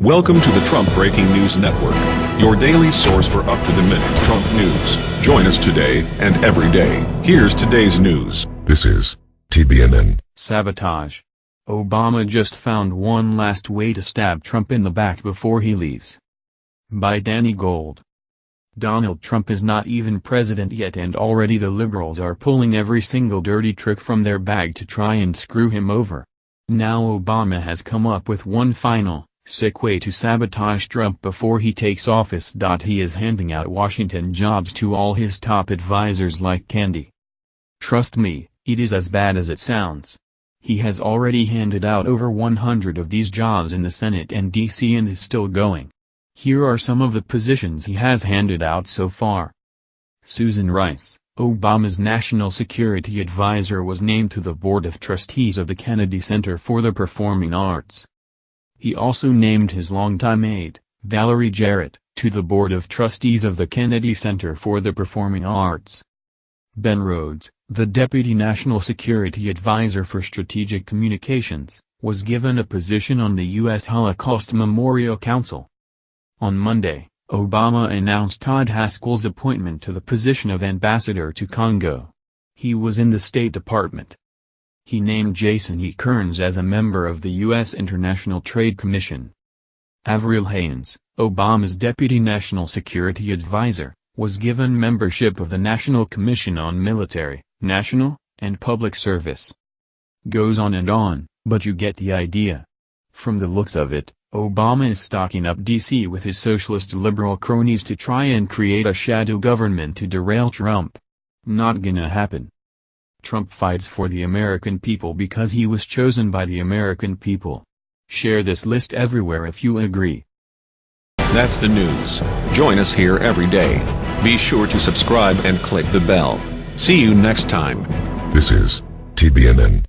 Welcome to the Trump Breaking News Network, your daily source for up-to-the-minute Trump news. Join us today and every day. Here's today's news. This is TBNN. Sabotage. Obama just found one last way to stab Trump in the back before he leaves. By Danny Gold. Donald Trump is not even president yet and already the liberals are pulling every single dirty trick from their bag to try and screw him over. Now Obama has come up with one final, sick way to sabotage Trump before he takes office. He is handing out Washington jobs to all his top advisors like candy. Trust me, it is as bad as it sounds. He has already handed out over 100 of these jobs in the Senate and D.C. and is still going. Here are some of the positions he has handed out so far. Susan Rice, Obama's national security advisor was named to the Board of Trustees of the Kennedy Center for the Performing Arts. He also named his longtime aide, Valerie Jarrett, to the Board of Trustees of the Kennedy Center for the Performing Arts. Ben Rhodes, the Deputy National Security Advisor for Strategic Communications, was given a position on the U.S. Holocaust Memorial Council. On Monday, Obama announced Todd Haskell's appointment to the position of ambassador to Congo. He was in the State Department. He named Jason E. Kearns as a member of the U.S. International Trade Commission. Avril Haines, Obama's Deputy National Security Advisor, was given membership of the National Commission on Military, National, and Public Service. Goes on and on, but you get the idea. From the looks of it, Obama is stocking up D.C. with his socialist liberal cronies to try and create a shadow government to derail Trump. Not gonna happen. Trump fights for the American people because he was chosen by the American people. Share this list everywhere if you agree. That's the news. Join us here every day. Be sure to subscribe and click the bell. See you next time. This is TBNN.